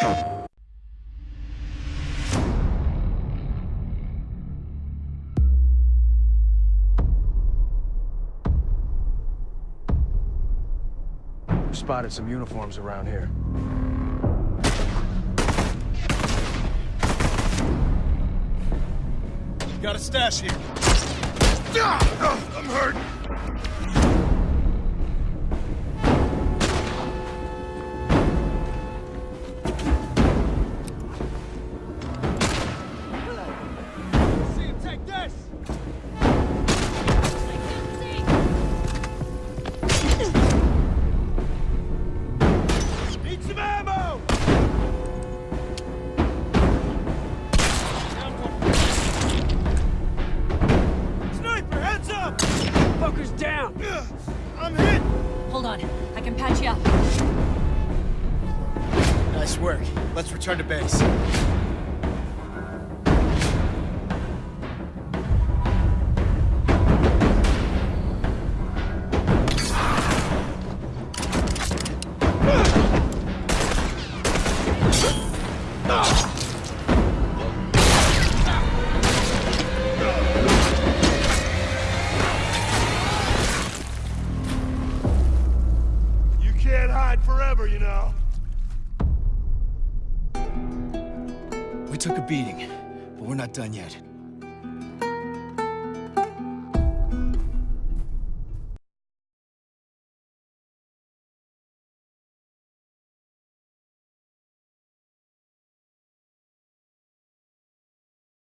We spotted some uniforms around here. Got a stash here. Ah, I'm hurt. Focus down! I'm hit! Hold on, I can patch you up. Nice work. Let's return to base. You can't forever, you know. We took a beating, but we're not done yet.